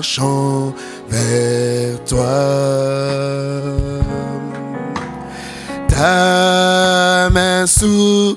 marchant vers toi. Ta main souveraine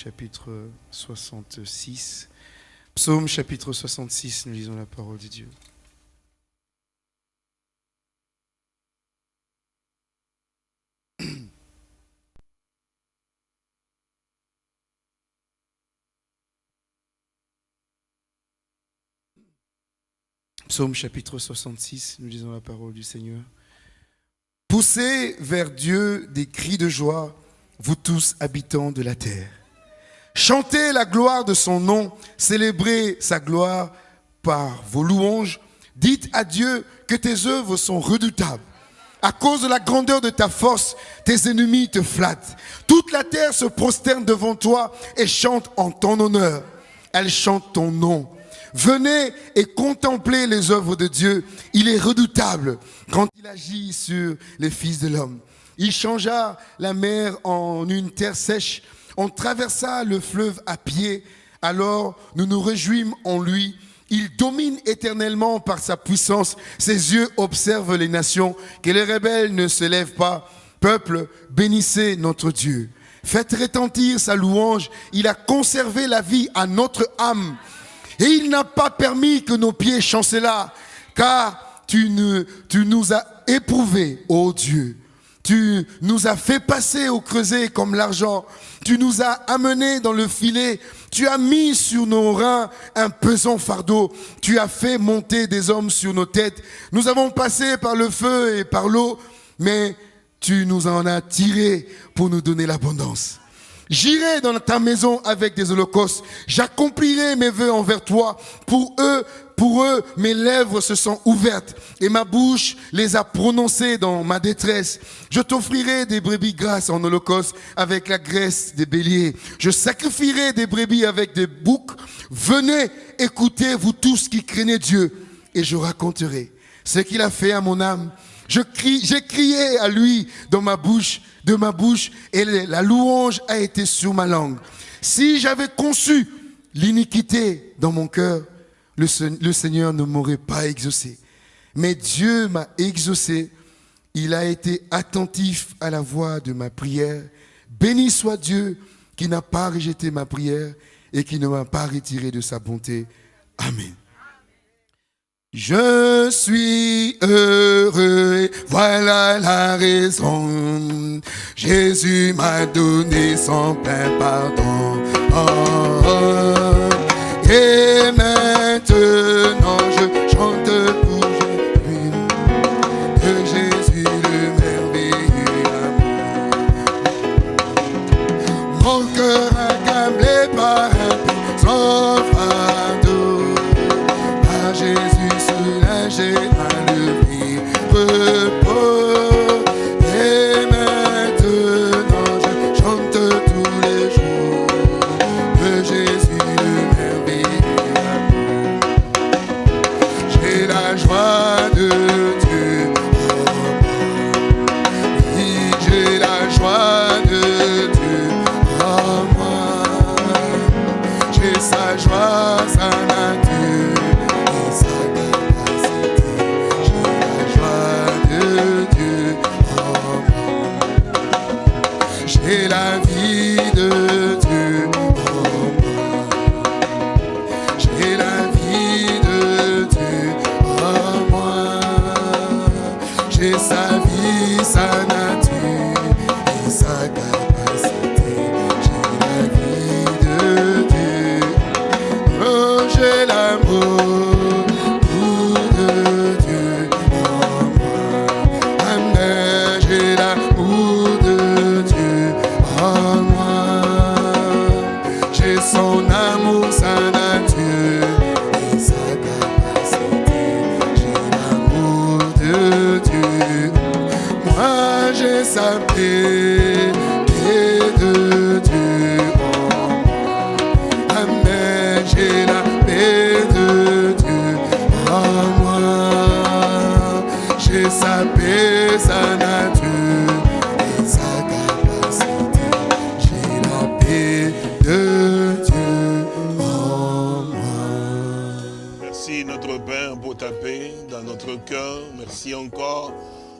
chapitre 66. Psaume chapitre 66, nous lisons la parole de Dieu. Psaume chapitre 66, nous lisons la parole du Seigneur. Poussez vers Dieu des cris de joie, vous tous habitants de la terre. Chantez la gloire de son nom, célébrez sa gloire par vos louanges. Dites à Dieu que tes œuvres sont redoutables. À cause de la grandeur de ta force, tes ennemis te flattent. Toute la terre se prosterne devant toi et chante en ton honneur. Elle chante ton nom. Venez et contemplez les œuvres de Dieu. Il est redoutable quand il agit sur les fils de l'homme. Il changea la mer en une terre sèche. On traversa le fleuve à pied. Alors nous nous réjouîmes en lui. Il domine éternellement par sa puissance. Ses yeux observent les nations. Que les rebelles ne se lèvent pas. Peuple, bénissez notre Dieu. Faites retentir sa louange. Il a conservé la vie à notre âme. Et il n'a pas permis que nos pieds chancellent, car tu nous as éprouvés, ô Dieu. Tu nous as fait passer au creuset comme l'argent. Tu nous as amenés dans le filet. Tu as mis sur nos reins un pesant fardeau. Tu as fait monter des hommes sur nos têtes. Nous avons passé par le feu et par l'eau, mais tu nous en as tirés pour nous donner l'abondance. J'irai dans ta maison avec des holocaustes. J'accomplirai mes vœux envers toi. Pour eux, pour eux, mes lèvres se sont ouvertes et ma bouche les a prononcées dans ma détresse. Je t'offrirai des brebis grasses en holocauste avec la graisse des béliers. Je sacrifierai des brebis avec des boucs. Venez, écoutez, vous tous qui craignez Dieu, et je raconterai ce qu'il a fait à mon âme. Je crie, j'ai crié à lui dans ma bouche, de ma bouche, et la louange a été sur ma langue. Si j'avais conçu l'iniquité dans mon cœur, le, Seigneur ne m'aurait pas exaucé. Mais Dieu m'a exaucé. Il a été attentif à la voix de ma prière. Béni soit Dieu qui n'a pas rejeté ma prière et qui ne m'a pas retiré de sa bonté. Amen. Je suis heureux, voilà la raison. Jésus m'a donné son plein pardon. Oh, oh. Et maintenant cœur. Merci encore,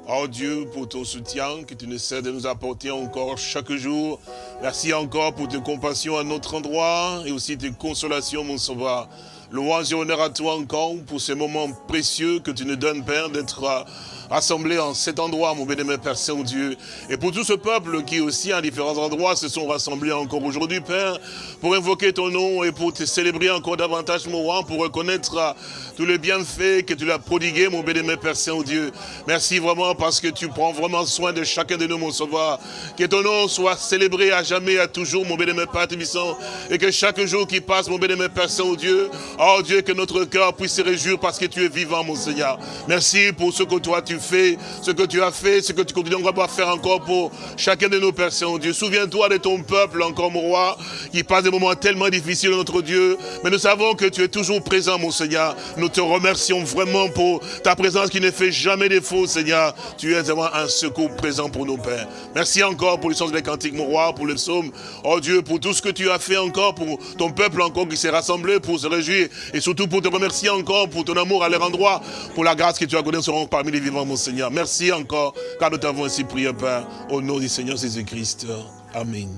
oh Dieu, pour ton soutien que tu ne cesses de nous apporter encore chaque jour. Merci encore pour tes compassions à notre endroit et aussi tes consolations, mon sauveur. Louange et honneur à toi encore pour ces moments précieux que tu nous donnes, Père, d'être rassemblés en cet endroit, mon bénémoine Père Saint-Dieu. Et pour tout ce peuple qui aussi, à différents endroits, se sont rassemblés encore aujourd'hui, Père, pour invoquer ton nom et pour te célébrer encore davantage, mon roi, pour reconnaître euh, tous les bienfaits que tu l'as prodigués, mon bénémoine Père Saint-Dieu. Merci vraiment parce que tu prends vraiment soin de chacun de nous, mon sauveur. Que ton nom soit célébré à jamais, à toujours, mon bénémoine Père Tébissant. Et que chaque jour qui passe, mon bénémoine Père Saint-Dieu, oh Dieu, que notre cœur puisse se réjouir parce que tu es vivant, mon Seigneur. Merci pour ce que toi tu fais, ce que tu as fait, ce que tu continues à faire encore pour chacun de nos Pères Saint-Dieu. Souviens-toi de ton peuple, encore, mon roi, qui passe des moments tellement difficiles, notre Dieu. Mais nous savons que tu es toujours présent, mon Seigneur. Nous te remercions vraiment pour ta présence qui ne fait jamais défaut, Seigneur. Tu es vraiment un secours présent pour nos pères. Merci encore pour le sens des cantiques, mon roi, pour le psaume. Oh Dieu, pour tout ce que tu as fait encore pour ton peuple encore qui s'est rassemblé pour se réjouir et surtout pour te remercier encore pour ton amour à leur endroit, pour la grâce que tu as donnée parmi les vivants, mon Seigneur. Merci encore, car nous t'avons ainsi prié, Père, au nom du Seigneur Jésus-Christ. Amen.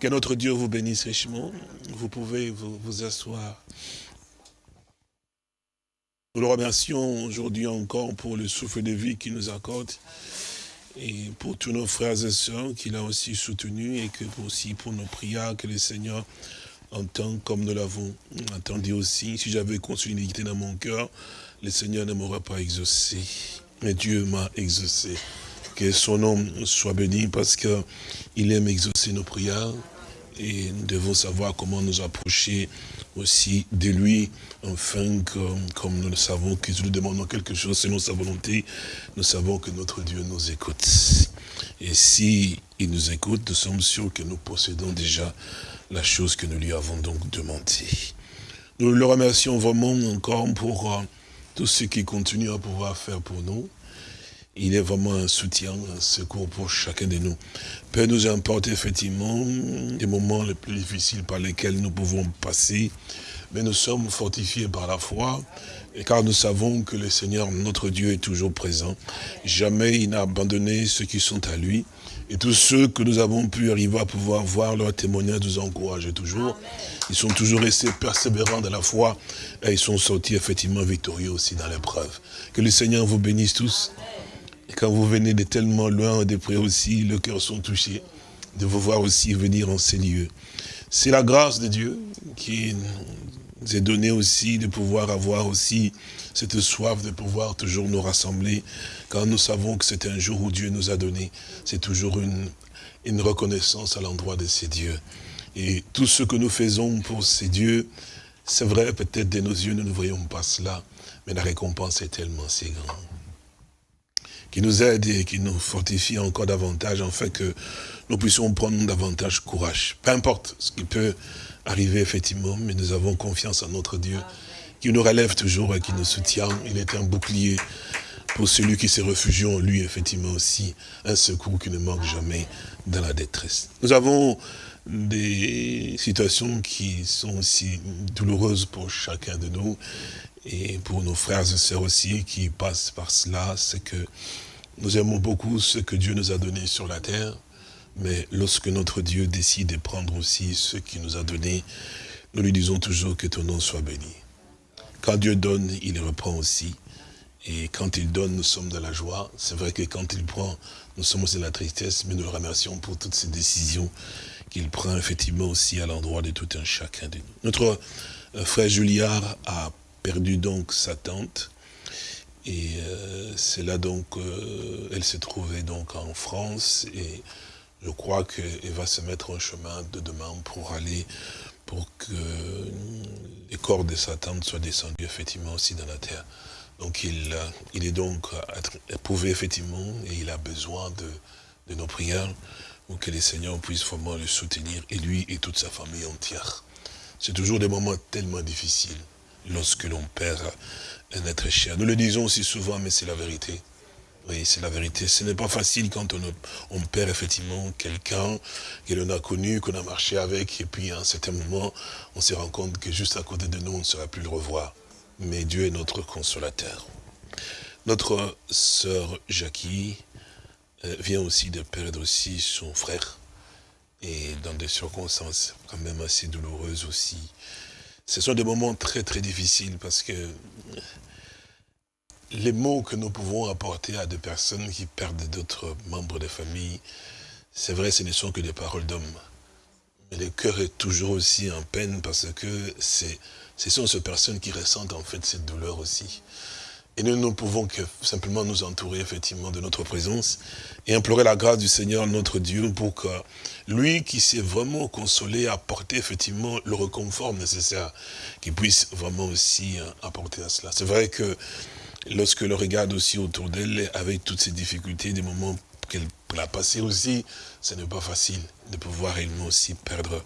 Que notre Dieu vous bénisse richement. Vous pouvez vous, asseoir. Nous le remercions aujourd'hui encore pour le souffle de vie qu'il nous accorde et pour tous nos frères et sœurs qu'il a aussi soutenus et que aussi pour nos prières que le Seigneur entend comme nous l'avons entendu aussi. Si j'avais conçu une iniquité dans mon cœur, le Seigneur ne m'aurait pas exaucé. Mais Dieu m'a exaucé. Que son nom soit béni parce qu'il aime exaucer nos prières et nous devons savoir comment nous approcher aussi de lui, afin que, comme nous le savons, que nous demandons quelque chose selon sa volonté, nous savons que notre Dieu nous écoute. Et si il nous écoute, nous sommes sûrs que nous possédons déjà la chose que nous lui avons donc demandé. Nous le remercions vraiment encore pour euh, tout ce qu'il continue à pouvoir faire pour nous. Il est vraiment un soutien, un secours pour chacun de nous. Père nous importe effectivement des moments les plus difficiles par lesquels nous pouvons passer, mais nous sommes fortifiés par la foi, car nous savons que le Seigneur, notre Dieu, est toujours présent. Jamais il n'a abandonné ceux qui sont à lui. Et tous ceux que nous avons pu arriver à pouvoir voir leur témoignage nous encourage toujours. Ils sont toujours restés persévérants dans la foi et ils sont sortis effectivement victorieux aussi dans l'épreuve. Que le Seigneur vous bénisse tous. Et quand vous venez de tellement loin, de près aussi, le cœur sont touchés de vous voir aussi venir en ces lieux. C'est la grâce de Dieu qui nous est donnée aussi de pouvoir avoir aussi cette soif de pouvoir toujours nous rassembler, quand nous savons que c'est un jour où Dieu nous a donné. C'est toujours une, une reconnaissance à l'endroit de ces dieux. Et tout ce que nous faisons pour ces dieux, c'est vrai, peut-être de nos yeux, nous ne voyons pas cela, mais la récompense est tellement si grande. Qui nous aide et qui nous fortifie encore davantage, en fait que nous puissions prendre davantage courage. Peu importe ce qui peut arriver, effectivement, mais nous avons confiance en notre Dieu, qui nous relève toujours et qui nous soutient. Il est un bouclier pour celui qui se réfugie en lui, effectivement aussi, un secours qui ne manque jamais dans la détresse. Nous avons des situations qui sont aussi douloureuses pour chacun de nous et pour nos frères et sœurs aussi qui passent par cela, c'est que nous aimons beaucoup ce que Dieu nous a donné sur la terre, mais lorsque notre Dieu décide de prendre aussi ce qu'il nous a donné, nous lui disons toujours que ton nom soit béni. Quand Dieu donne, il reprend aussi. Et quand il donne, nous sommes dans la joie. C'est vrai que quand il prend, nous sommes aussi dans la tristesse, mais nous le remercions pour toutes ces décisions qu'il prend effectivement aussi à l'endroit de tout un chacun de nous. Notre euh, frère Julliard a perdu donc sa tante. Et euh, c'est là donc, euh, elle se trouvait donc en France. Et je crois qu'elle va se mettre en chemin de demain pour aller, pour que les corps de sa tante soient descendus effectivement aussi dans la terre. Donc il, il est donc éprouvé effectivement et il a besoin de, nos prières pour que les seigneurs puissent vraiment le soutenir et lui et toute sa famille entière. C'est toujours des moments tellement difficiles lorsque l'on perd un être cher. Nous le disons aussi souvent, mais c'est la vérité. Oui, c'est la vérité. Ce n'est pas facile quand on, perd effectivement quelqu'un que l'on a connu, qu'on a marché avec, et puis à un certain moment, on se rend compte que juste à côté de nous, on ne sera plus le revoir mais Dieu est notre consolateur. Notre sœur Jackie euh, vient aussi de perdre aussi son frère, et dans des circonstances quand même assez douloureuses aussi. Ce sont des moments très très difficiles parce que les mots que nous pouvons apporter à des personnes qui perdent d'autres membres de famille, c'est vrai, ce ne sont que des paroles d'hommes. Mais le cœur est toujours aussi en peine parce que ce sont ces personnes qui ressentent en fait cette douleur aussi. Et nous ne pouvons que simplement nous entourer effectivement de notre présence et implorer la grâce du Seigneur notre Dieu pour que lui qui s'est vraiment consolé apporter effectivement le reconfort nécessaire, qu'il puisse vraiment aussi euh, apporter à cela. C'est vrai que lorsque le regarde aussi autour d'elle, avec toutes ces difficultés, des moments qu'elle a passés aussi, ce n'est pas facile de pouvoir réellement aussi perdre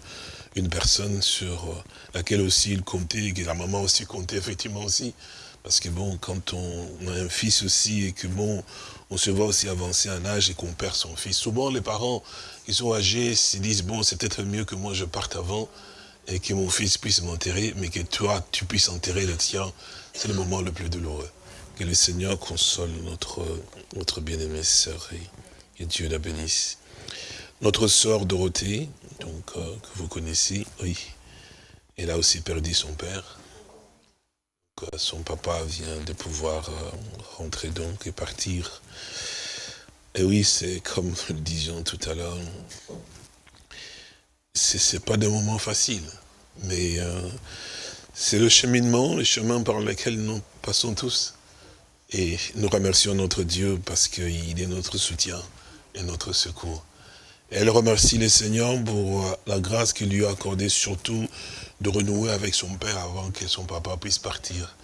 une personne sur euh, laquelle aussi il comptait, que la maman aussi comptait effectivement aussi. Parce que bon, quand on a un fils aussi et que bon, on se voit aussi avancer en âge et qu'on perd son fils, souvent les parents qui sont âgés se disent, bon, c'est peut-être mieux que moi je parte avant et que mon fils puisse m'enterrer, mais que toi, tu puisses enterrer le tien, c'est le moment le plus douloureux. Que le Seigneur console notre, bien-aimée sœur et, et Dieu la bénisse. Notre sœur Dorothée, euh, que vous connaissez, oui, elle a aussi perdu son père. son papa vient de pouvoir euh, rentrer donc et partir. Et oui, c'est comme nous le disions tout à l'heure, c'est pas des moments faciles, mais euh, c'est le cheminement, le chemin par lequel nous passons tous. Et nous remercions notre Dieu parce qu'il est notre soutien et notre secours. Elle remercie le Seigneur pour euh, la grâce qu'il lui a accordée, surtout de renouer avec son père avant que son papa puisse partir.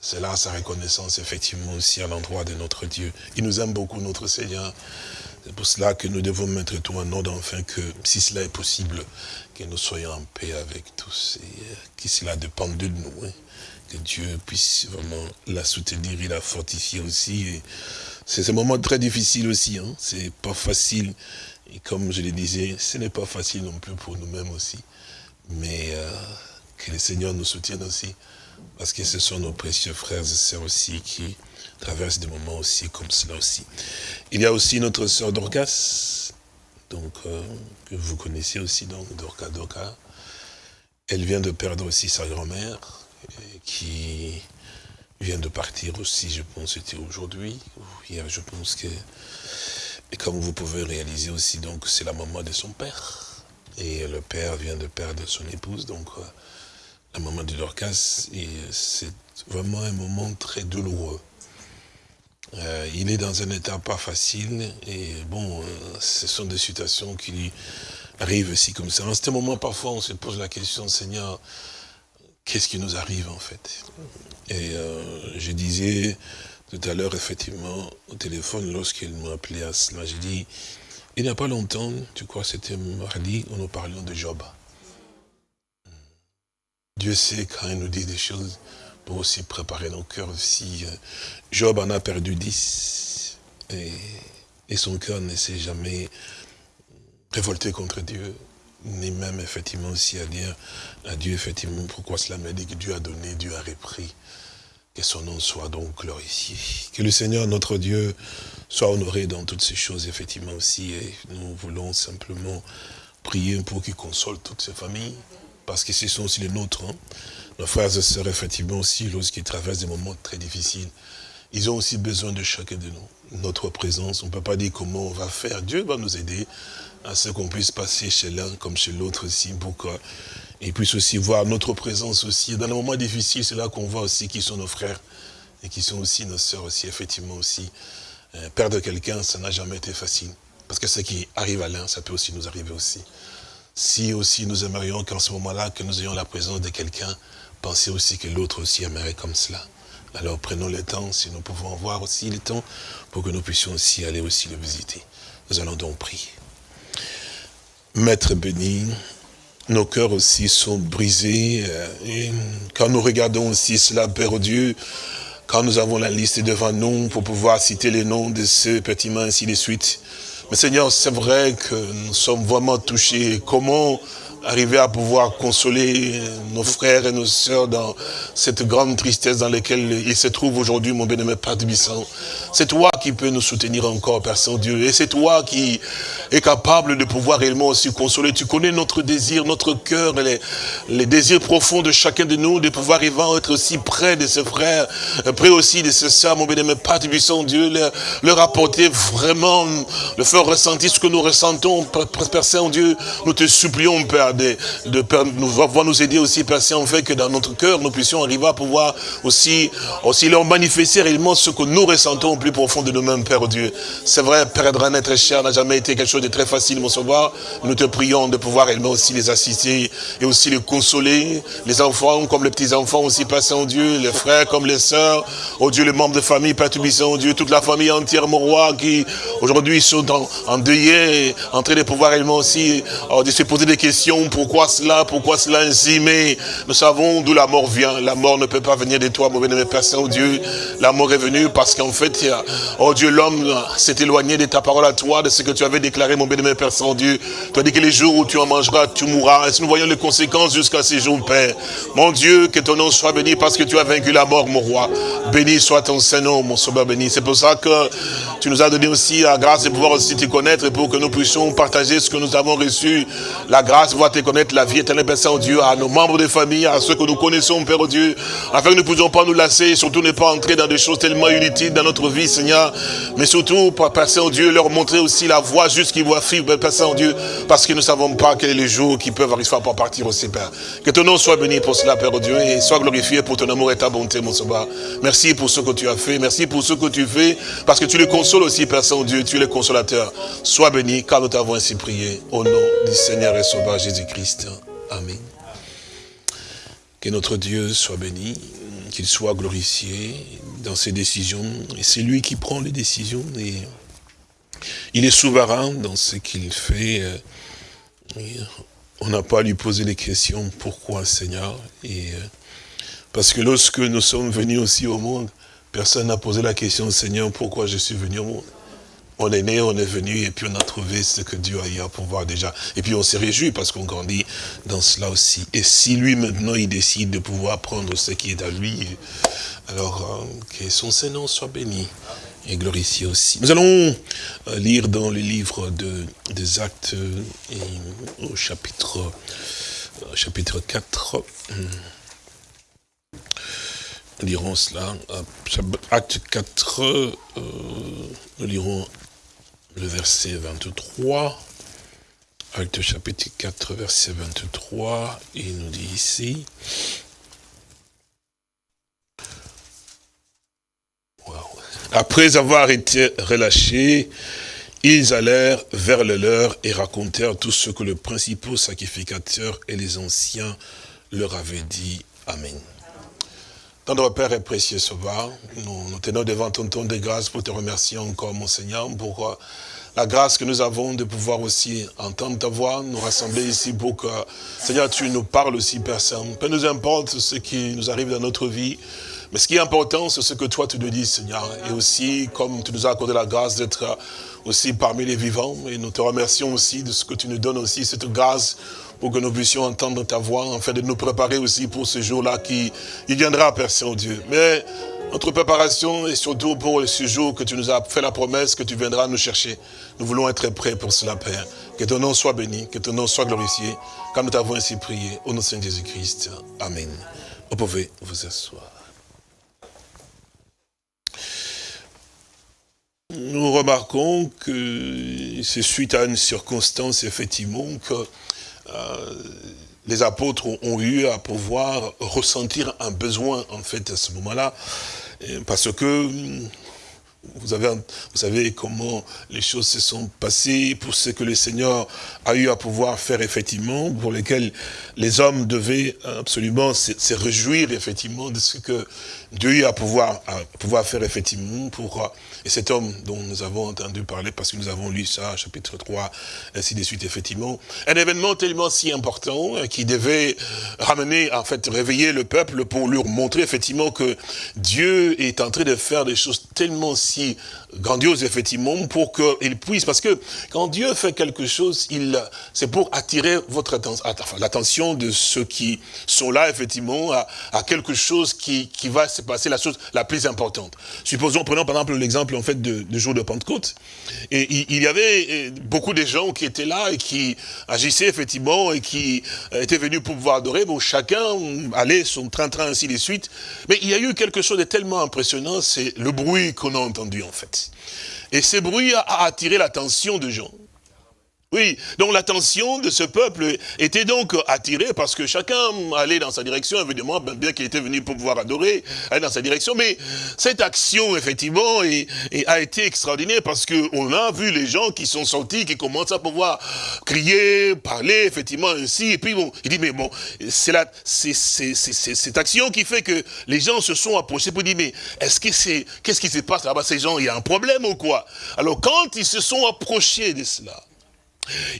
C'est là sa reconnaissance, effectivement, aussi à l'endroit de notre Dieu. Il nous aime beaucoup, notre Seigneur. C'est pour cela que nous devons mettre tout en ordre, enfin que, si cela est possible, que nous soyons en paix avec tous. Et euh, que cela dépende de nous. Hein. Que Dieu puisse vraiment la soutenir, il la fortifier aussi. C'est un moment très difficile aussi. Hein. C'est pas facile et comme je le disais, ce n'est pas facile non plus pour nous-mêmes aussi. Mais euh, que le Seigneur nous soutienne aussi. Parce que ce sont nos précieux frères et sœurs aussi qui traversent des moments aussi comme cela aussi. Il y a aussi notre sœur Dorcas, donc, euh, que vous connaissez aussi, donc Dorca Dorca. Elle vient de perdre aussi sa grand-mère, qui vient de partir aussi, je pense, c'était aujourd'hui, hier, je pense que et comme vous pouvez réaliser aussi, donc c'est la maman de son père. Et le père vient de perdre son épouse, donc euh, la maman de Dorcas. C'est vraiment un moment très douloureux. Euh, il est dans un état pas facile et bon, euh, ce sont des situations qui lui arrivent aussi comme ça. En ce moment, parfois, on se pose la question, Seigneur, qu'est-ce qui nous arrive en fait? Et euh, je disais tout à l'heure, effectivement, au téléphone, lorsqu'il m'a appelé à cela, j'ai dit, il n'y a pas longtemps, tu crois c'était mardi, où nous parlions de Job. Dieu sait quand il nous dit des choses pour aussi préparer nos cœurs aussi. Job en a perdu dix et, et son cœur ne s'est jamais révolté contre Dieu, ni même effectivement aussi à dire à Dieu effectivement pourquoi cela m'a dit que Dieu a donné, Dieu a repris. Que son nom soit donc glorifié. Que le Seigneur, notre Dieu, soit honoré dans toutes ces choses, effectivement aussi. Et nous voulons simplement prier pour qu'il console toutes ces familles, parce que ce sont aussi les nôtres. Hein. Nos frères et sœurs, effectivement aussi, lorsqu'ils traversent des moments très difficiles, ils ont aussi besoin de chacun de nous. Notre présence, on ne peut pas dire comment on va faire. Dieu va nous aider à ce qu'on puisse passer chez l'un comme chez l'autre aussi, pour qu'ils puissent aussi voir notre présence aussi. Dans les moments difficiles, c'est là qu'on voit aussi qui sont nos frères et qui sont aussi nos sœurs aussi, effectivement aussi. Euh, perdre quelqu'un, ça n'a jamais été facile. Parce que ce qui arrive à l'un, ça peut aussi nous arriver aussi. Si aussi nous aimerions qu'en ce moment-là, que nous ayons la présence de quelqu'un, pensez aussi que l'autre aussi aimerait comme cela. Alors prenons le temps, si nous pouvons avoir aussi le temps, pour que nous puissions aussi aller aussi le visiter. Nous allons donc prier. Maître béni, nos cœurs aussi sont brisés. Euh, et quand nous regardons aussi cela, Père Dieu, quand nous avons la liste devant nous pour pouvoir citer les noms de ceux, petits ainsi de suite. Mais Seigneur, c'est vrai que nous sommes vraiment touchés. Comment arriver à pouvoir consoler nos frères et nos sœurs dans cette grande tristesse dans laquelle ils se trouvent aujourd'hui, mon bien-aimé Père Bisson. C'est toi qui peux nous soutenir encore, Père Saint-Dieu. Et c'est toi qui es capable de pouvoir réellement aussi consoler. Tu connais notre désir, notre cœur, les, désirs profonds de chacun de nous, de pouvoir être aussi près de ses frères, près aussi de ses sœurs, mon bien-aimé Père Bisson, Dieu, leur, leur apporter vraiment, le faire ressentir ce que nous ressentons, Père Saint-Dieu. Nous te supplions, Père, de, nous, nous aider aussi, Père Saint, en fait que dans notre cœur, nous puissions arriver à pouvoir aussi, aussi leur manifester réellement ce que nous ressentons au plus profond de nous-mêmes, Père Dieu. C'est vrai, perdre un être cher n'a jamais été quelque chose de très facile, mon sauveur. Nous te prions de pouvoir réellement aussi les assister et aussi les consoler. Les enfants comme les petits-enfants aussi, Père Saint-Dieu, les frères comme les sœurs. Oh Dieu, les membres de famille, Père Tubissant, Dieu, toute la famille entière, mon roi, qui aujourd'hui sont en, en en train de pouvoir réellement aussi oh, se poser des questions pourquoi cela, pourquoi cela ainsi, mais nous savons d'où la mort vient. La mort ne peut pas venir de toi, mon bien-aimé Père Saint-Dieu. La mort est venue parce qu'en fait, oh Dieu, l'homme s'est éloigné de ta parole à toi, de ce que tu avais déclaré, mon bien-aimé Père Saint-Dieu. Tu as dit que les jours où tu en mangeras, tu mourras. Et si nous voyons les conséquences jusqu'à ces jours, Père? Mon Dieu, que ton nom soit béni parce que tu as vaincu la mort, mon roi. Béni soit ton Saint-Nom, mon sauveur béni. C'est pour ça que tu nous as donné aussi la grâce de pouvoir aussi te connaître et pour que nous puissions partager ce que nous avons reçu. La grâce, voir te connaître la vie éternelle, Père Saint-Dieu, à nos membres de famille, à ceux que nous connaissons, Père Dieu, afin que nous ne puissions pas nous lasser surtout ne pas entrer dans des choses tellement inutiles dans notre vie, Seigneur. Mais surtout, Père Saint-Dieu, leur montrer aussi la voie juste qu'ils voient vivre, Père Saint-Dieu, parce que nous ne savons pas quel est le jour qui peuvent arriver pour partir aussi, Père. Que ton nom soit béni pour cela, Père Dieu, et sois glorifié pour ton amour et ta bonté, mon sauveur. Merci pour ce que tu as fait, merci pour ce que tu fais, parce que tu les consoles aussi, Père Saint-Dieu, tu es le consolateur. Sois béni, car nous t'avons ainsi prié, au nom du Seigneur et Sauveur Jésus-Christ. Amen. Que notre Dieu soit béni, qu'il soit glorifié dans ses décisions. Et c'est lui qui prend les décisions il est souverain dans ce qu'il fait. On n'a pas à lui poser les questions, pourquoi Seigneur? Et Parce que lorsque nous sommes venus aussi au monde, personne n'a posé la question, Seigneur, pourquoi je suis venu au monde? On est né, on est venu, et puis on a trouvé ce que Dieu a eu à pouvoir déjà. Et puis on s'est réjoui parce qu'on grandit dans cela aussi. Et si lui, maintenant, il décide de pouvoir prendre ce qui est à lui, alors euh, que son Seigneur soit béni et glorifié aussi. Nous allons euh, lire dans le livre de, des actes, et, au chapitre, euh, chapitre 4. Nous lirons cela. Acte 4, nous lirons le verset 23. Acte chapitre 4, verset 23, il nous dit ici, après avoir été relâchés, ils allèrent vers le leur et racontèrent tout ce que le principal sacrificateur et les anciens leur avaient dit. Amen. Tendre Père et précieux Sauveur, nous, nous tenons devant ton ton de grâce pour te remercier encore, mon Seigneur, pour euh, la grâce que nous avons de pouvoir aussi entendre ta voix, nous rassembler ici pour que, Seigneur, tu nous parles aussi, Saint. Peu nous importe ce qui nous arrive dans notre vie, mais ce qui est important, c'est ce que toi tu nous dis, Seigneur. Et aussi, comme tu nous as accordé la grâce d'être aussi parmi les vivants, et nous te remercions aussi de ce que tu nous donnes aussi, cette grâce pour que nous puissions entendre ta voix, afin de nous préparer aussi pour ce jour-là qui viendra, Père Saint-Dieu. Mais notre préparation est surtout pour ce jour que tu nous as fait la promesse que tu viendras nous chercher. Nous voulons être prêts pour cela, Père. Que ton nom soit béni, que ton nom soit glorifié, car nous t'avons ainsi prié, au nom de Saint Jésus-Christ. Amen. Vous pouvez vous asseoir. Nous remarquons que c'est suite à une circonstance, effectivement, que les apôtres ont eu à pouvoir ressentir un besoin, en fait, à ce moment-là, parce que vous, avez, vous savez comment les choses se sont passées pour ce que le Seigneur a eu à pouvoir faire effectivement, pour lesquels les hommes devaient absolument se réjouir effectivement de ce que Dieu a pouvoir, à pouvoir faire effectivement pour et cet homme dont nous avons entendu parler, parce que nous avons lu ça, chapitre 3, ainsi de suite, effectivement, un événement tellement si important euh, qui devait ramener, en fait, réveiller le peuple pour leur montrer effectivement que Dieu est en train de faire des choses tellement si grandioses, effectivement, pour qu'il puisse, parce que quand Dieu fait quelque chose, il c'est pour attirer votre attention, enfin, l'attention de ceux qui sont là, effectivement, à, à quelque chose qui, qui va se passer, la chose la plus importante. Supposons, prenons par exemple l'exemple en de, jour de Pentecôte. Et il, y avait euh, beaucoup de gens qui étaient là et qui agissaient effectivement et qui euh, étaient venus pour pouvoir adorer. Bon, chacun allait son train-train ainsi de suite. Mais il y a eu quelque chose de tellement impressionnant, c'est le bruit qu'on a entendu en fait. Et ce bruit a attiré l'attention de gens. Oui, donc l'attention de ce peuple était donc attirée parce que chacun allait dans sa direction, évidemment, ben, bien qu'il était venu pour pouvoir adorer, allait dans sa direction, mais cette action, effectivement, a été extraordinaire parce qu'on a vu les gens qui sont sortis, qui commencent à pouvoir crier, parler, effectivement, ainsi, et puis bon, il dit, mais bon, c'est cette action qui fait que les gens se sont approchés pour dire, mais est-ce que c'est, qu'est-ce qui se passe là-bas, ces gens, il y a un problème ou quoi? Alors quand ils se sont approchés de cela,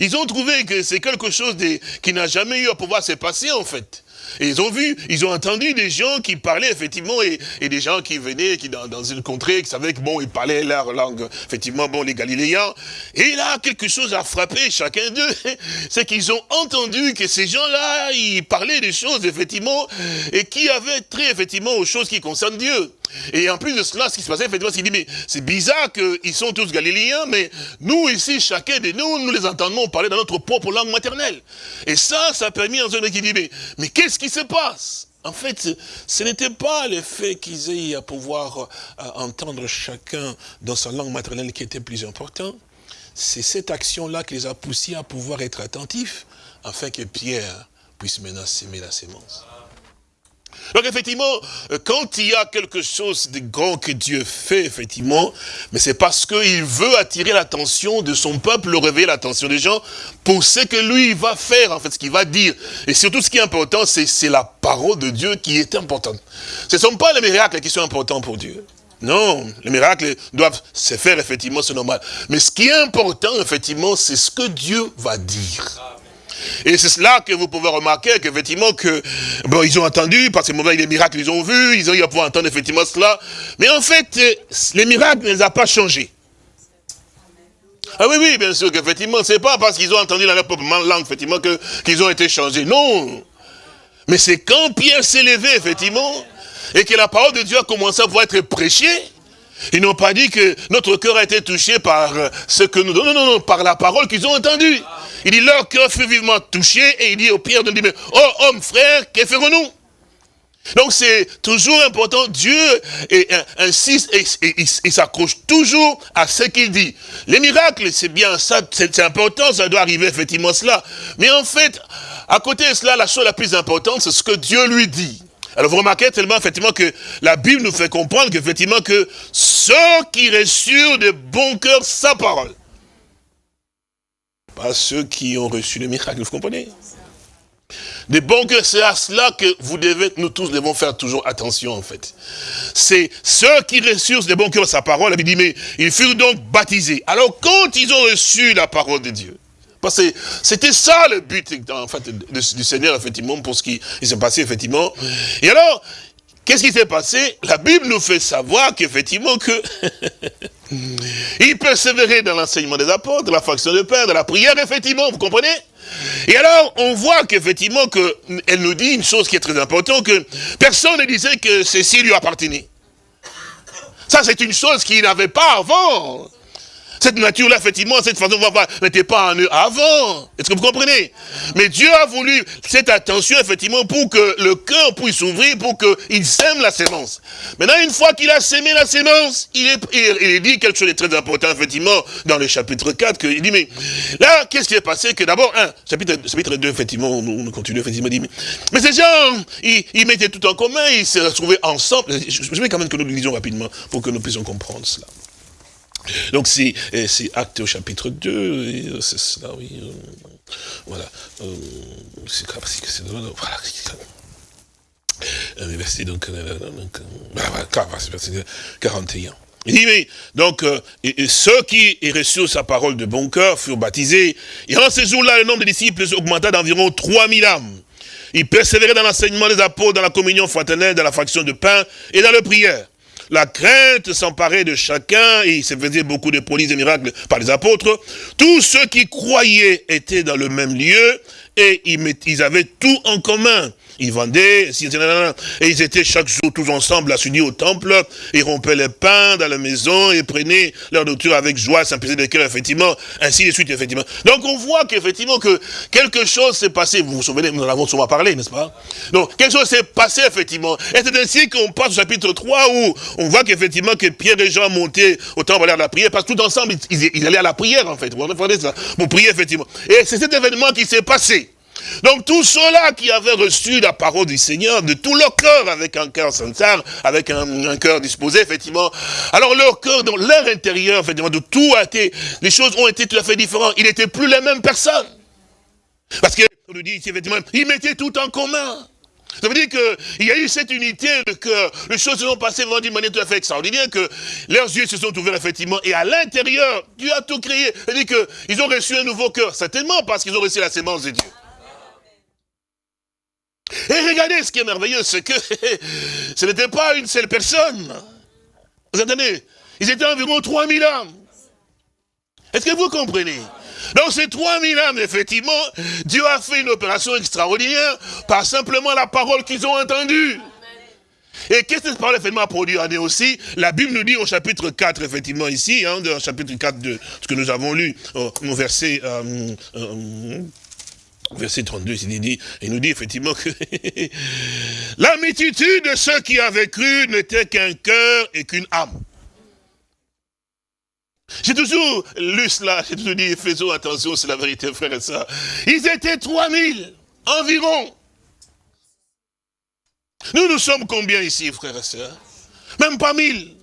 ils ont trouvé que c'est quelque chose qui n'a jamais eu à pouvoir se passer en fait. Et ils ont vu, ils ont entendu des gens qui parlaient effectivement, et, des gens qui venaient qui dans, une contrée, qui savaient que bon, ils parlaient leur langue, effectivement, bon, les Galiléens. Et là, quelque chose a frappé chacun d'eux, c'est qu'ils ont entendu que ces gens-là, ils parlaient des choses, effectivement, et qui avaient trait, effectivement, aux choses qui concernent Dieu. Et en plus de cela, ce qui se passait, effectivement, c'est dit, mais c'est bizarre qu'ils sont tous galiléens, mais nous ici, chacun de nous, nous les entendons parler dans notre propre langue maternelle. Et ça, ça a permis à un qui dit, mais, mais qu'est-ce qui se passe en fait, ce n'était pas le fait qu'ils aient à pouvoir euh, entendre chacun dans sa langue maternelle qui était plus important. C'est cette action-là qui les a poussés à pouvoir être attentifs, afin que Pierre puisse maintenant s'aimer la sémence. Donc effectivement, quand il y a quelque chose de grand que Dieu fait, effectivement, mais c'est parce qu'il veut attirer l'attention de son peuple, réveiller l'attention des gens pour ce que lui va faire, en fait, ce qu'il va dire. Et surtout, ce qui est important, c'est la parole de Dieu qui est importante. Ce ne sont pas les miracles qui sont importants pour Dieu. Non, les miracles doivent se faire, effectivement, c'est normal. Mais ce qui est important, effectivement, c'est ce que Dieu va dire. Et c'est cela que vous pouvez remarquer, qu'effectivement, que, bon, ils ont entendu, parce que les miracles, ils ont vu, ils ont eu à pouvoir entendre effectivement cela. Mais en fait, les miracles ne les a pas changés. Ah oui, oui, bien sûr qu'effectivement, c'est pas parce qu'ils ont entendu dans leur propre langue, effectivement, qu'ils ont été changés. Non. Mais c'est quand Pierre s'est levé, effectivement, et que la parole de Dieu a commencé à pouvoir être prêchée, ils n'ont pas dit que notre cœur a été touché par ce que nous... Non, non, non, par la parole qu'ils ont entendue. Il dit, leur cœur fut vivement touché, et il dit au Pierre de dire, oh homme, frère, que ferons-nous? Donc c'est toujours important, Dieu insiste et, il s'accroche toujours à ce qu'il dit. Les miracles, c'est bien ça, c'est important, ça doit arriver effectivement cela. Mais en fait, à côté de cela, la chose la plus importante, c'est ce que Dieu lui dit. Alors vous remarquez tellement effectivement que la Bible nous fait comprendre qu'effectivement que ceux qui reçurent de bon cœur sa parole, pas ceux qui ont reçu le miracle, vous comprenez? De bon cœur, c'est à cela que vous devez, nous tous devons faire toujours attention en fait. C'est ceux qui reçurent de bon cœur sa parole, il dit, mais ils furent donc baptisés. Alors quand ils ont reçu la parole de Dieu, parce que c'était ça le but en fait, du Seigneur, effectivement, pour ce qui s'est passé, effectivement. Et alors, qu'est-ce qui s'est passé? La Bible nous fait savoir qu'effectivement que il persévérait dans l'enseignement des apôtres, la faction de Père, dans la prière, effectivement, vous comprenez? Et alors, on voit qu'effectivement, que, elle nous dit une chose qui est très importante, que personne ne disait que ceci lui appartenait. Ça, c'est une chose qu'il n'avait pas avant. Cette nature-là, effectivement, cette façon n'était pas en eux avant. Est-ce que vous comprenez? Mais Dieu a voulu cette attention, effectivement, pour que le cœur puisse s'ouvrir, pour qu'il sème la sémence. Maintenant, une fois qu'il a sémé la sémence, il, est, il, dit quelque chose de très important, effectivement, dans le chapitre 4, que, il dit, mais là, qu'est-ce qui est passé? Que d'abord, chapitre, chapitre 2, effectivement, on, continue, effectivement, dit, mais, ces gens, ils, mettaient tout en commun, ils se retrouvaient ensemble. Je, je vais quand même que nous le lisions rapidement, pour que nous puissions comprendre cela. Donc c'est acte au chapitre 2, c'est cela, oui. Euh, voilà. Euh, c'est voilà. Euh, verset donc, verset 41. Il dit, mais, donc, ceux qui reçurent sa parole de bon cœur furent baptisés, et en ce jour-là, le nombre de disciples augmenta d'environ 3000 âmes. Ils persévéraient dans l'enseignement des apôtres, dans la communion fraternelle, dans la fraction de pain et dans la prière. La crainte s'emparait de chacun et il se faisait beaucoup de prodiges et miracles par les apôtres. Tous ceux qui croyaient étaient dans le même lieu et ils avaient tout en commun. Ils vendaient, et ils étaient chaque jour tous ensemble s'unir au temple, ils rompaient les pains dans la maison, et prenaient leur nourriture avec joie, simplicité de cœur, effectivement, ainsi de suite, effectivement. Donc on voit qu'effectivement que quelque chose s'est passé, vous vous souvenez, nous en avons souvent parlé, n'est-ce pas? Donc quelque chose s'est passé, effectivement. Et c'est ainsi qu'on passe au chapitre 3 où on voit qu'effectivement que Pierre et Jean montaient au temple à la prière, parce que tout ensemble, ils, allaient à la prière, en fait, pour prier, effectivement. Et c'est cet événement qui s'est passé. Donc tous ceux-là qui avaient reçu la parole du Seigneur de tout leur cœur, avec un cœur sincère, avec un, cœur disposé, effectivement, alors leur cœur, dans leur intérieur, effectivement, de tout a été, les choses ont été tout à fait différentes. Ils n'étaient plus les mêmes personnes. Parce que, on nous dit effectivement, ils mettaient tout en commun. Ça veut dire qu'il y a eu cette unité de cœur. Les choses se sont passées vraiment d'une manière tout à fait extraordinaire, que leurs yeux se sont ouverts effectivement. Et à l'intérieur, Dieu a tout créé. C'est-à-dire qu'ils ont reçu un nouveau cœur. Certainement parce qu'ils ont reçu la sémence de Dieu. Et regardez ce qui est merveilleux, c'est que ce n'était pas une seule personne. Vous entendez? Ils étaient environ 3000 âmes. Est-ce que vous comprenez? Donc ces 3000 âmes, effectivement, Dieu a fait une opération extraordinaire par simplement la parole qu'ils ont entendue. Et qu'est-ce que cette parole effectivement a produit? En eux aussi La Bible nous dit au chapitre 4, effectivement, ici, hein, chapitre 4 de ce que nous avons lu, au, verset euh, euh, verset 32, il, il nous dit effectivement que la multitude de ceux qui avaient cru n'était qu'un cœur et qu'une âme. J'ai toujours lu cela, j'ai toujours dit, faisons attention, c'est la vérité, frère et ça. Ils étaient 3000 environ. Nous, nous sommes combien ici, frère et sœurs Même pas 1000.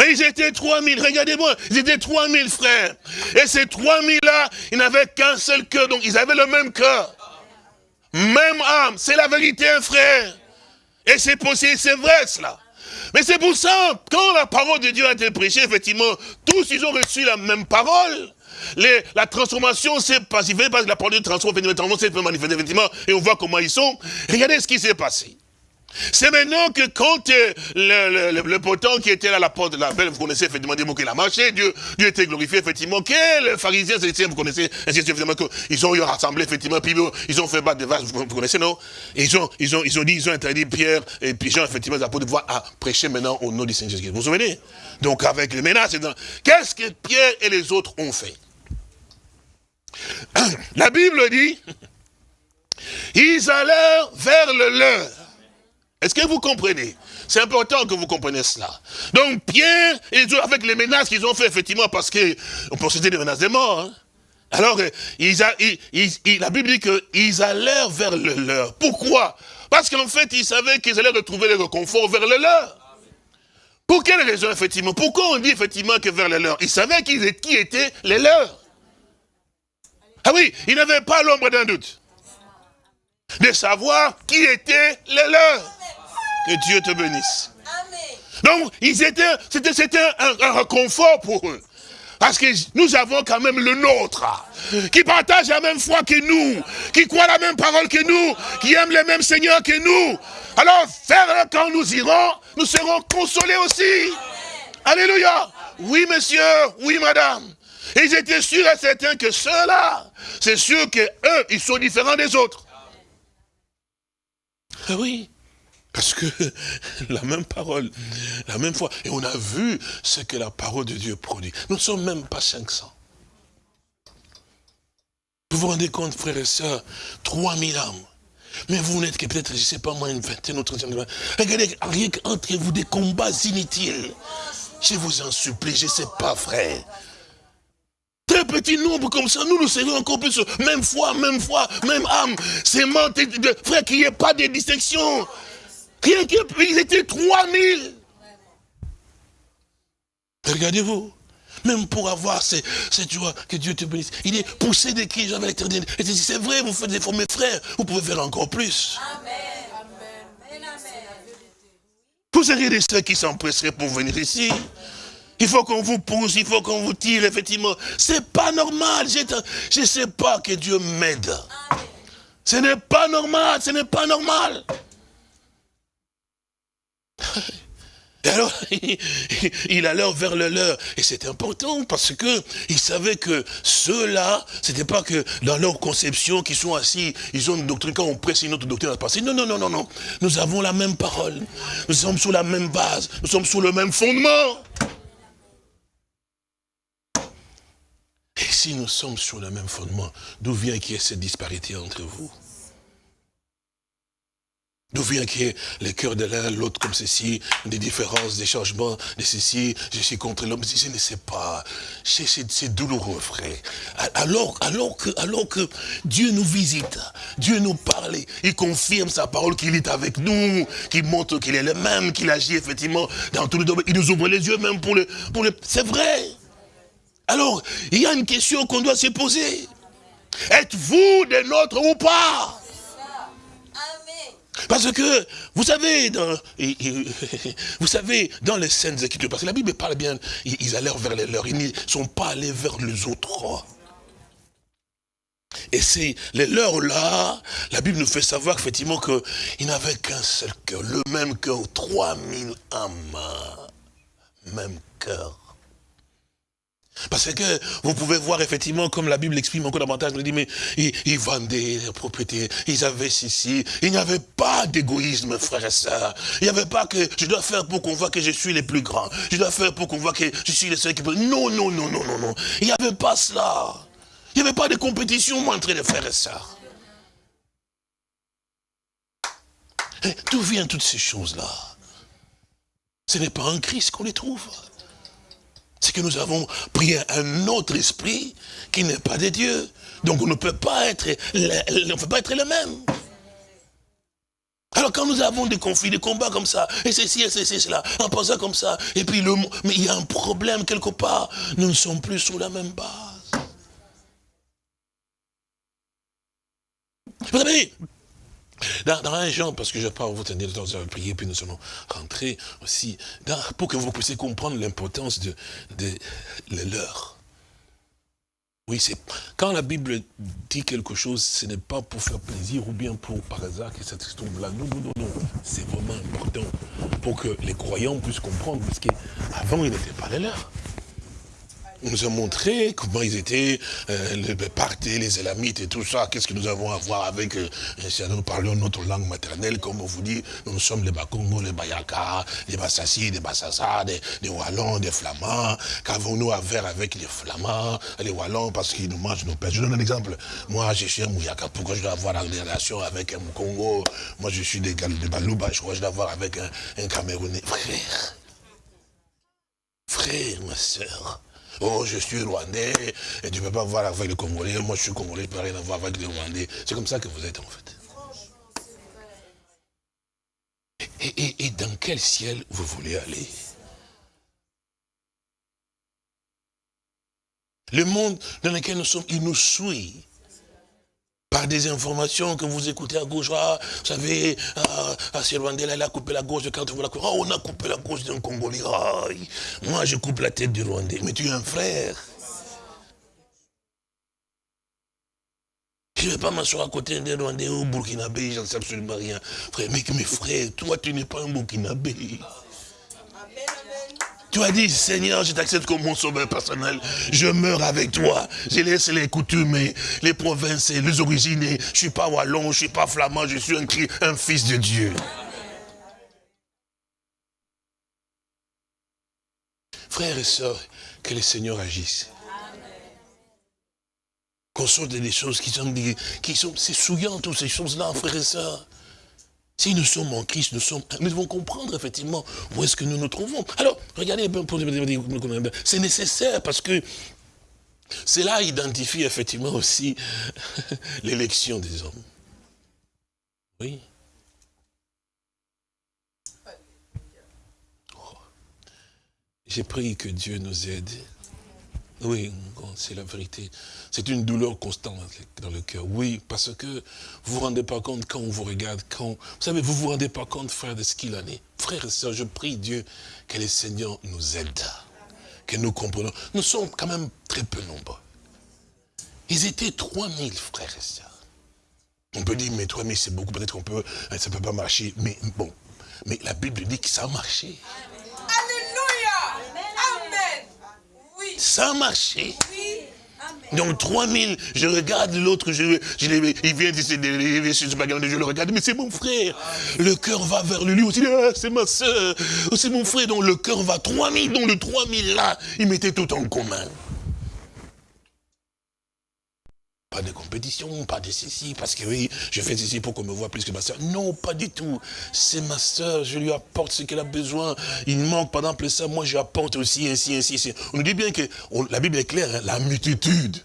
Mais ils étaient 3000, regardez-moi, ils étaient 3000 frères. Et ces 3000-là, ils n'avaient qu'un seul cœur, donc ils avaient le même cœur. Même âme, c'est la vérité, frère. Et c'est possible, c'est vrai cela. Mais c'est pour ça, quand la parole de Dieu a été prêchée, effectivement, tous ils ont reçu la même parole. La transformation s'est passée, parce que la parole de transforme, effectivement, s'est manifestée, effectivement, et on voit comment ils sont. Regardez ce qui s'est passé. C'est maintenant que quand euh, le, le, potent qui était à la porte de la belle, vous connaissez effectivement des mots qu'il a marché, Dieu, était glorifié effectivement, que les pharisiens, vous connaissez, effectivement, qu'ils ont eu rassemblé effectivement, puis ils ont fait battre des vaches, vous, connaissez non? Ils ont, ils, ont, ils dit, ils ont interdit Pierre et puis Jean, effectivement, les apôtres de voir à prêcher maintenant au nom du Seigneur Jésus. Vous vous souvenez? Donc avec les menaces, qu'est-ce que Pierre et les autres ont fait? La Bible dit, ils allèrent vers le leur. Est-ce que vous comprenez? C'est important que vous compreniez cela. Donc Pierre, avec les menaces qu'ils ont fait, effectivement, parce qu'on possédait des menaces de mort, hein. alors a, la Bible dit qu'ils allèrent vers le leur. Pourquoi? Parce qu'en fait, ils savaient qu'ils allaient retrouver le réconfort vers le leur. Pour quelle raison, effectivement? Pourquoi on dit effectivement que vers les leurs Ils savaient qui étaient les leurs. Ah oui, ils n'avaient pas l'ombre d'un doute. De savoir qui étaient les leurs. Que Dieu te bénisse. Donc, c'était, un, un réconfort pour eux. Parce que nous avons quand même le nôtre, qui partage la même foi que nous, qui croit la même parole que nous, qui aime le même Seigneur que nous. Alors, faire quand nous irons, nous serons consolés aussi. Alléluia. Oui, monsieur, oui, madame. Et ils étaient sûrs et certains que ceux-là, c'est sûr que eux, ils sont différents des autres. Ah oui. Parce que la même parole, la même foi. Et on a vu ce que la parole de Dieu produit. Nous ne sommes même pas 500. Vous vous rendez compte, frères et sœurs, 3000 âmes. Mais vous n'êtes que peut-être, je ne sais pas moi, une vingtaine ou trentaine. Regardez, rien qu'entre vous des combats inutiles. Je vous en supplie, je ne sais pas, frère. Très petit nombre comme ça, nous nous serions encore plus. Même foi, même foi, même âme. C'est frère, qu'il n'y ait pas de distinction. Rien qu'ils étaient 3000. Regardez-vous. Même pour avoir cette, joie, que Dieu te bénisse. Il est poussé des cris, j'avais l'éternel. Et c'est vrai, vous faites des fois, mes frères, vous pouvez faire encore plus. Amen. Vous seriez des ceux qui s'empresseraient pour venir ici. Il faut qu'on vous pousse, il faut qu'on vous tire, effectivement. C'est pas normal. Je ne sais pas que Dieu m'aide. Ce n'est pas normal, ce n'est pas normal. Et alors, il allait vers le leur. Et c'est important parce que il savait que ceux-là, c'était pas que dans leur conception qu'ils sont assis, ils ont une doctrine, quand on presse une autre doctrine à passer. Non, non, non, non, non. Nous avons la même parole. Nous sommes sur la même base. Nous sommes sur le même fondement. Et si nous sommes sur le même fondement, d'où vient qu'il y ait cette disparité entre vous? D'où vient qu'il y ait le cœur de l'un, l'autre comme ceci, des différences, des changements, de ceci, je suis contre l'homme, je ne sais pas. C'est douloureux, frère. Alors, alors, que, alors que Dieu nous visite, Dieu nous parle, il confirme sa parole qu'il est avec nous, qu'il montre qu'il est le même, qu'il agit effectivement dans tous les domaines. Il nous ouvre les yeux même pour le... Pour le c'est vrai. Alors, il y a une question qu'on doit se poser. Êtes-vous des nôtres ou pas? Parce que, vous savez, dans, vous savez, dans les scènes écritures, parce que la Bible parle bien, ils allèrent vers les leurs, ils ne sont pas allés vers les autres. Et c'est les leurs là, la Bible nous fait savoir effectivement qu'ils n'avaient qu'un seul cœur, le même cœur, 3000 âmes, même cœur. Parce que vous pouvez voir effectivement, comme la Bible exprime encore davantage, il dit, mais ils, vendaient leurs propriétés, ils avaient ceci. Il n'y avait pas d'égoïsme, frère et sœurs. Il n'y avait pas que je dois faire pour qu'on voit que je suis le plus grand. Je dois faire pour qu'on voit que je suis le seul qui peut. Non, non, non, non, non, non. Il n'y avait pas cela. Il n'y avait pas de compétition entre les frères et sœurs. D'où viennent toutes ces choses-là? Ce n'est pas en Christ qu'on les trouve c'est que nous avons pris un autre esprit qui n'est pas de Dieu. Donc on ne peut pas être, on peut pas être le même. Alors quand nous avons des conflits, des combats comme ça, et ceci, et ceci, cela, en pensant comme ça, et puis le, mais il y a un problème quelque part, nous ne sommes plus sur la même base. Vous savez, dans, un genre, parce que je parle, vous tenir le temps de prier, puis nous allons rentrer aussi, pour que vous puissiez comprendre l'importance de, de, leur. Oui, c'est quand la Bible dit quelque chose, ce n'est pas pour faire plaisir ou bien pour par hasard que ça se trouve là. Non, non, non, non. C'est vraiment important pour que les croyants puissent comprendre, parce qu'avant, ils n'étaient pas les On nous a montré comment ils étaient, euh, les partis, les élamites et tout ça. Qu'est-ce que nous avons à voir avec, euh, si nous parlons notre langue maternelle, comme on vous dit, nous, sommes les Bakongo, les Bayaka, les Bassassi, les Bassassa, des, Wallons, des Flamands. Qu'avons-nous à faire avec les Flamands, les Wallons, parce qu'ils nous mangent nos pères Je donne un exemple. Moi, je suis un Mouyaka, pourquoi je dois avoir des relations avec un Congo Moi, je suis des, des Balouba, je crois que je dois avoir avec un, un Camerounais. Frère, frère, ma soeur, Oh, je suis rwandais, et tu ne peux pas voir avec les Congolais. Moi, je suis Congolais, je ne peux rien avoir avec les Rwandais. C'est comme ça que vous êtes, en fait. et dans quel ciel vous voulez aller? Le monde dans lequel nous sommes, il nous suit par des informations que vous écoutez à gauche. Ah, vous savez, ah, ah Rwandais, elle a coupé la gauche quand vous la coupé. Oh, on a coupé la gauche d'un Congolais. Ah, moi, je coupe la tête du Rwandais. Mais tu es un frère. Je ne vais pas m'asseoir à côté d'un Rwandais ou Burkinabé, j'en sais absolument rien. Frère, mais mes frères, toi, tu n'es pas un Burkinabé. Tu as dit, Seigneur, je t'accepte comme mon sauveur personnel. Je meurs avec toi. Je laisse les coutumes, les provinces, les origines. Je ne suis pas wallon, je ne suis pas flamand, je suis un, fils de Dieu. Frères et sœurs, que le Seigneur agisse. Qu'on sorte des choses qui sont, qui sont c'est souillant, toutes ces choses-là, frères et sœurs. Si nous sommes en Christ, nous, devons comprendre effectivement où est-ce que nous nous trouvons. Alors, regardez, c'est nécessaire parce que cela identifie effectivement aussi l'élection des hommes. Oui. Oh. J'ai prié que Dieu nous aide oui, c'est la vérité. C'est une douleur constante dans le cœur. Oui, parce que vous ne vous rendez pas compte quand on vous regarde, quand... Vous savez, vous ne vous rendez pas compte, frère, de ce qu'il en est. Frère et sœurs, je prie Dieu que le Seigneur nous aide, que nous comprenons. Nous sommes quand même très peu nombreux. Ils étaient 3000 frères et sœurs. On peut dire, mais 3000 c'est beaucoup, peut-être qu'on peut, ça ne peut pas marcher. Mais bon, mais la Bible dit que ça a marché. Ça a marché. Donc 3000, je regarde l'autre, je, je, il vient, je le regarde, mais c'est mon frère. Le cœur va vers lui aussi, ah, c'est ma soeur, c'est mon frère, donc le cœur va 3000, donc le 3000 là, il mettait tout en commun. Pas de compétition, pas de ceci, parce que oui, je fais ceci pour qu'on me voit plus que ma soeur. Non, pas du tout. C'est ma soeur, je lui apporte ce qu'elle a besoin. Il manque, par exemple, ça, moi je apporte aussi, ainsi, ainsi, ainsi. On nous dit bien que, la Bible est claire, hein, la multitude,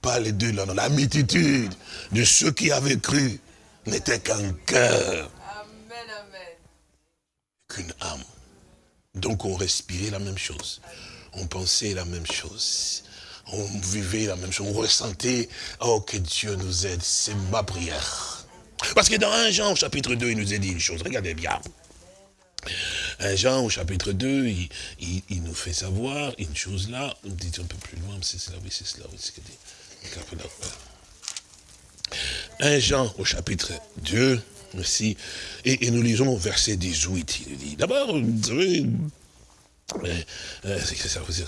pas les deux là, non, la multitude de ceux qui avaient cru n'était qu'un cœur. Amen, amen. Qu'une âme. Donc on respirait la même chose. On pensait la même chose on vivait la même chose, on ressentait, oh que Dieu nous aide, c'est ma prière. Parce que dans 1 Jean au chapitre 2, il nous a dit une chose, regardez bien. 1 Jean au chapitre 2, il, nous fait savoir une chose là, on dit un peu plus loin, c'est cela, oui, c'est cela, oui, c'est ce dit. 1 Jean au chapitre 2, aussi, et, nous lisons verset 18, il dit, d'abord, vous savez, euh, c'est que ça vous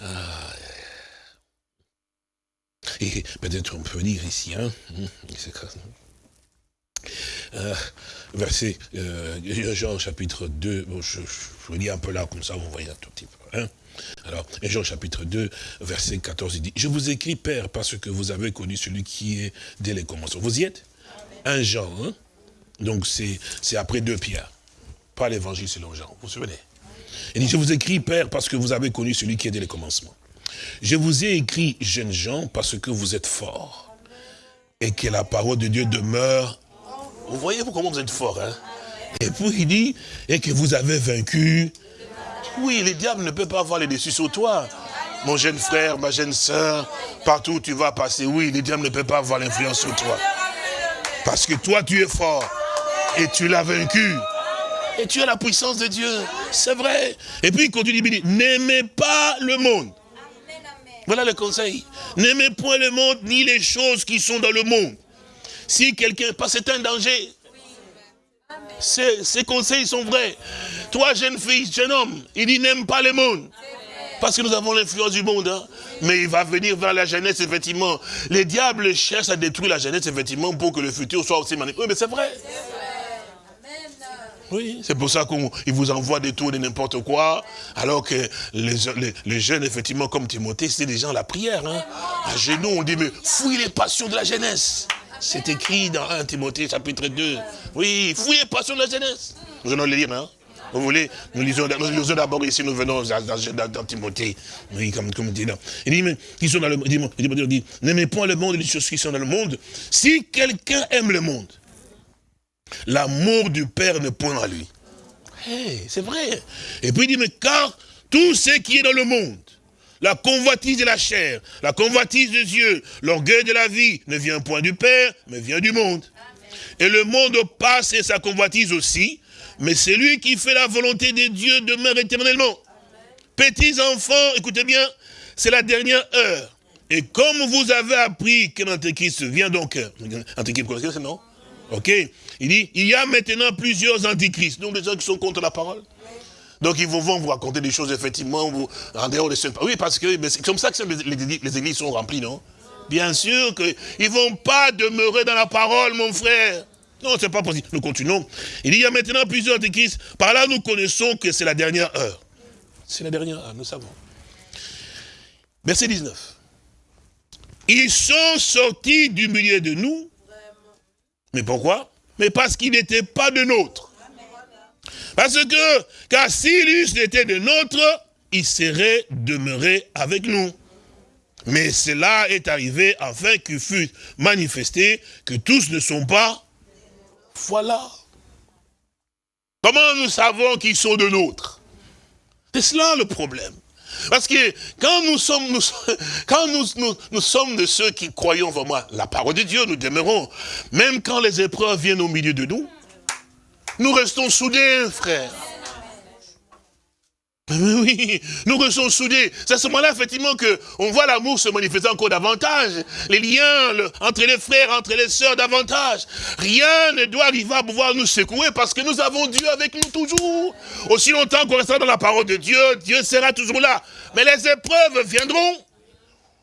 ah. Et peut-être on peut dire ici, hein, euh, verset, euh, Jean chapitre 2, je, vous lis un peu là, comme ça vous voyez un tout petit peu. Hein. Alors, Jean chapitre 2, verset 14, il dit, je vous écris, Père, parce que vous avez connu celui qui est dès les commencements. Vous y êtes? Un Jean, hein donc c'est après deux pierres, pas l'évangile selon Jean, vous vous souvenez? Il dit, je vous écris, Père, parce que vous avez connu celui qui est dès le commencement. Je vous ai écrit, jeunes gens, parce que vous êtes forts. Et que la parole de Dieu demeure. Vous voyez comment vous êtes forts, hein? Et puis il dit, et que vous avez vaincu. Oui, le diable ne peut pas avoir les dessus sur toi. Mon jeune frère, ma jeune soeur, partout où tu vas passer, oui, le diable ne peut pas avoir l'influence sur toi. Parce que toi, tu es fort. Et tu l'as vaincu. Et tu as la puissance de Dieu. C'est vrai. Et puis il continue, il dit, n'aimez pas le monde. Voilà le conseil. N'aimez point le monde, ni les choses qui sont dans le monde. Si quelqu'un, pas c'est un danger. Ces, conseils sont vrais. Toi, jeune fille, jeune homme, il dit n'aime pas le monde. Parce que nous avons l'influence du monde. Hein. Mais il va venir vers la jeunesse, effectivement. Les diables cherchent à détruire la jeunesse, effectivement, pour que le futur soit aussi magnifique. Oui, mais c'est vrai. Oui, c'est pour ça qu'il vous envoie des tours de n'importe quoi, alors que les, jeunes, effectivement, comme Timothée, c'est des gens à la prière. Hein. À genoux, on dit, mais fouille les passions de la jeunesse. C'est écrit dans 1 Timothée chapitre 2. Oui, fouille les passions de la jeunesse. Vous allez le lire, hein Vous voulez Nous lisons, nous d'abord ici, nous venons dans, dans, Timothée. Oui, comme, comme dit là. Il dit, mais qui sont dans le monde, il dit, n'aimez point le monde et les choses qui sont dans le monde. Si quelqu'un aime le monde, l'amour du Père ne point à lui. Hey, c'est vrai. Et puis il dit, mais car tout ce qui est dans le monde, la convoitise de la chair, la convoitise des yeux, l'orgueil de la vie, ne vient point du Père, mais vient du monde. Et le monde passe et sa convoitise aussi, mais celui qui fait la volonté de Dieu demeure éternellement. Petits enfants, écoutez bien, c'est la dernière heure. Et comme vous avez appris que l'Antéchrist vient donc, Antéchrist, vous connaissez non? Ok? Il dit, il y a maintenant plusieurs antichrists, donc des gens qui sont contre la parole. Donc ils vont vous raconter des choses, effectivement, vous, en dehors de ce... Oui, parce que c'est comme ça que les, églises sont remplies, non? Bien sûr qu'ils ne vont pas demeurer dans la parole, mon frère. Non, c'est pas possible. Nous continuons. Il y a maintenant plusieurs antéchrists. Par là, nous connaissons que c'est la dernière heure. C'est la dernière heure, nous savons. Verset 19. Ils sont sortis du milieu de nous. Mais pourquoi? Mais parce qu'ils n'étaient pas de nôtres. Parce que, car s'ils était de nôtres, ils seraient demeurés avec nous. Mais cela est arrivé afin qu'il fût manifesté que tous ne sont pas voilà. Comment nous savons qu'ils sont de nôtres C'est cela le problème. Parce que quand nous sommes, de ceux qui croyons vraiment la parole de Dieu, nous demeurons. Même quand les épreuves viennent au milieu de nous, nous restons soudés, frères. Oui, nous restons soudés. C'est à ce moment-là, effectivement, qu'on voit l'amour se manifester encore davantage. Les liens entre les frères, entre les sœurs, davantage. Rien ne doit arriver à pouvoir nous secouer parce que nous avons Dieu avec nous toujours. Aussi longtemps qu'on restera dans la parole de Dieu, Dieu sera toujours là. Mais les épreuves viendront.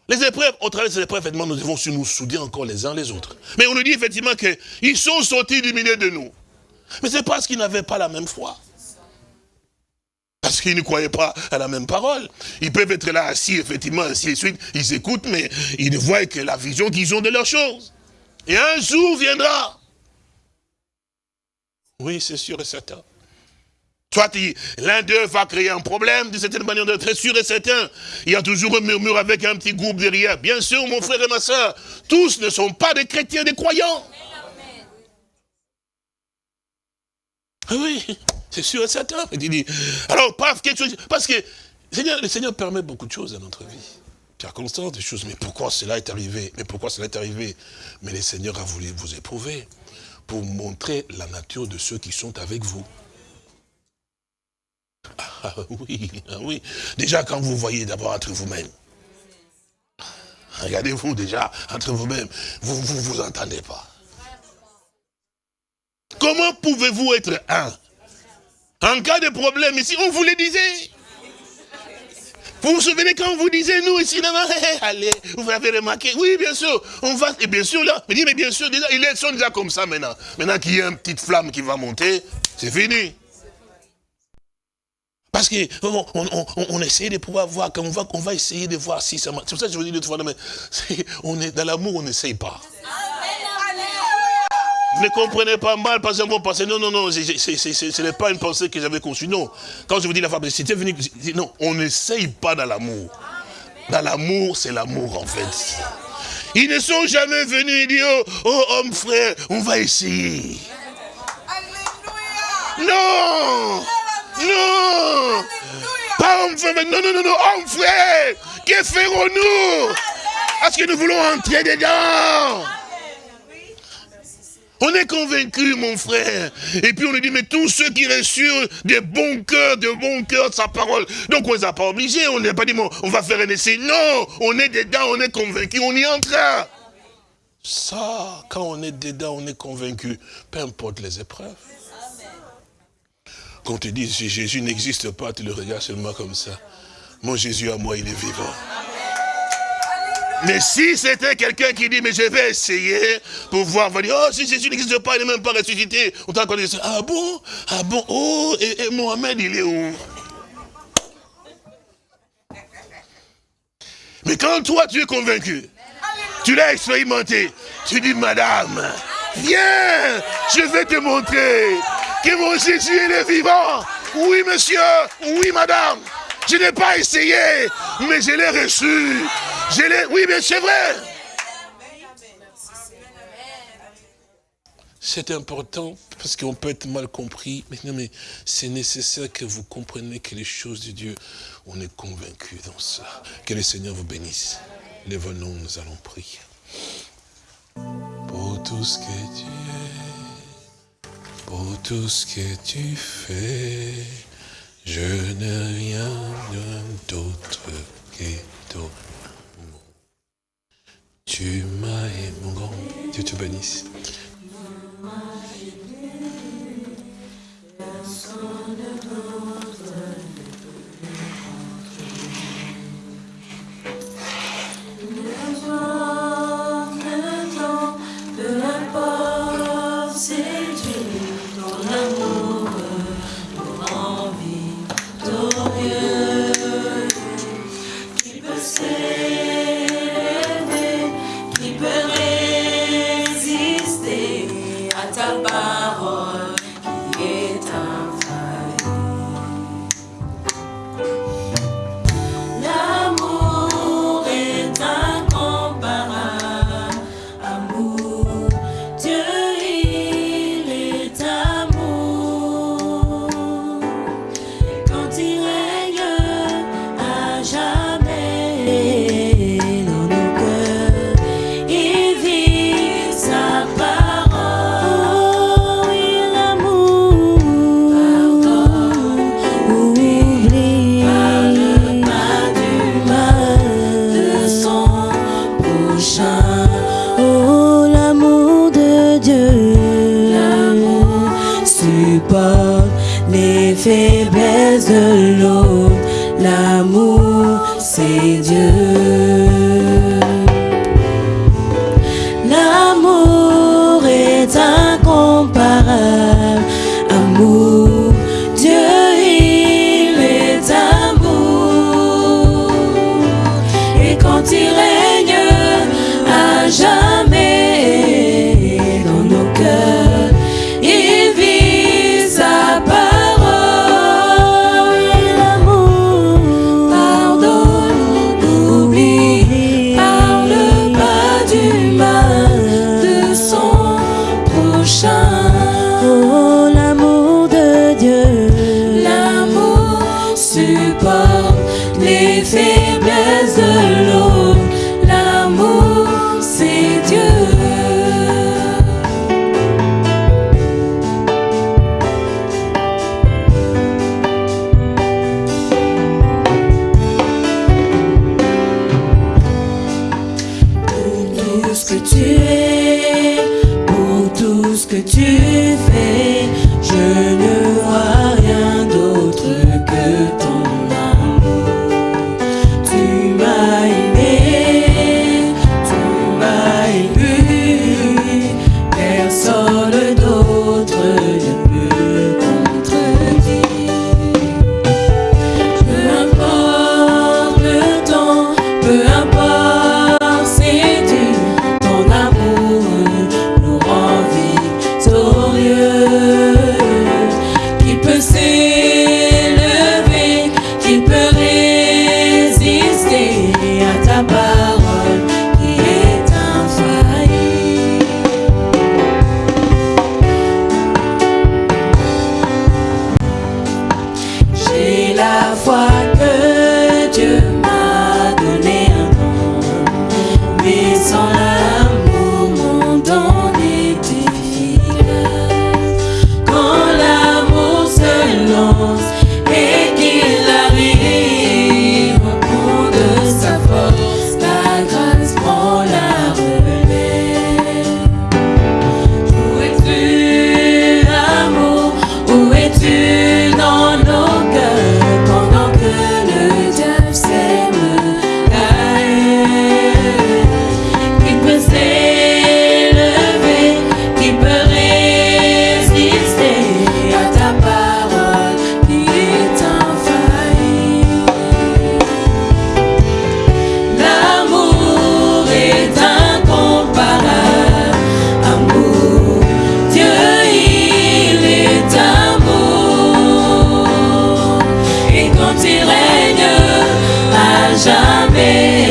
Les épreuves, au travers de ces épreuves, effectivement, nous devons nous souder encore les uns les autres. Mais on nous dit effectivement qu'ils sont sortis du milieu de nous. Mais c'est parce qu'ils n'avaient pas la même foi. Parce qu'ils ne croyaient pas à la même parole. Ils peuvent être là assis, effectivement, ainsi de suite. Ils écoutent, mais ils ne voient que la vision qu'ils ont de leurs choses. Et un jour viendra. Oui, c'est sûr et certain. Soit l'un d'eux va créer un problème, de certaine manière, très sûr et certain. Il y a toujours un murmure avec un petit groupe derrière. Bien sûr, mon frère et ma soeur, tous ne sont pas des chrétiens, des croyants. Ah oui. C'est sûr et certain. Alors, paf, quelque chose. Parce que le Seigneur, permet beaucoup de choses dans notre vie. Circonstances, des choses. Mais pourquoi cela est arrivé? Mais pourquoi cela est arrivé? Mais le Seigneur a voulu vous éprouver pour montrer la nature de ceux qui sont avec vous. Ah oui, ah oui. Déjà, quand vous voyez d'abord entre vous-même, regardez-vous déjà entre vous-même, vous ne vous, vous entendez pas. Comment pouvez-vous être un en cas de problème ici, on vous le disait. Vous vous souvenez quand on vous disait, nous ici, non, non, allez, vous avez remarqué, oui, bien sûr, on va, et bien sûr, là, mais, dit, mais bien sûr, déjà, ils sont déjà comme ça maintenant. Maintenant qu'il y a une petite flamme qui va monter, c'est fini. Parce qu'on on, on, essaie de pouvoir voir, on va, va essayer de voir si ça marche. C'est pour ça que je vous dis de fois, mais on est, dans l'amour, on n'essaye pas. Ne comprenez pas mal, parce que vous pensez, non, non, non, ce n'est pas une pensée que j'avais conçue, non. Quand je vous dis la femme, c'était venu, non, on n'essaye pas dans l'amour. Dans l'amour, c'est l'amour, en fait. Ils ne sont jamais venus et dire, oh, oh, homme frère, on va essayer. Non Non Pas homme frère, non, non, non, non, homme frère Que ferons-nous? Est-ce que nous voulons entrer dedans? On est convaincu, mon frère. Et puis on lui dit, mais tous ceux qui reçurent des bons cœurs, de bons cœurs sa parole. Donc on ne les a pas obligés, on n'a pas dit, on va faire un essai. Non, on est dedans, on est convaincu, on y entre. Ça, quand on est dedans, on est convaincu, peu importe les épreuves. Quand tu dis, si Jésus n'existe pas, tu le regardes seulement comme ça. Mon Jésus à moi, il est vivant. Mais si c'était quelqu'un qui dit, mais je vais essayer pour voir, va dire, oh, si Jésus n'existe pas, il n'est même pas ressuscité. On t'a dit, ah bon? Ah bon? Oh, et, Mohamed, il est où? Mais quand toi, tu es convaincu, tu l'as expérimenté, tu dis, madame, viens, je vais te montrer que mon Jésus, est vivant. Oui, monsieur. Oui, madame. Je n'ai pas essayé, mais je l'ai reçu. Je l'ai. Oui, mais c'est vrai. C'est important parce qu'on peut être mal compris. Mais mais c'est nécessaire que vous compreniez que les choses de Dieu, on est convaincu dans ça. Que le Seigneur vous bénisse. Lève-nous, nous allons prier. Pour tout ce que tu es, pour tout ce que tu fais, je n'ai rien d'autre que toi. Tu m'as aimé, mon grand. Dieu te bénisse. jamais.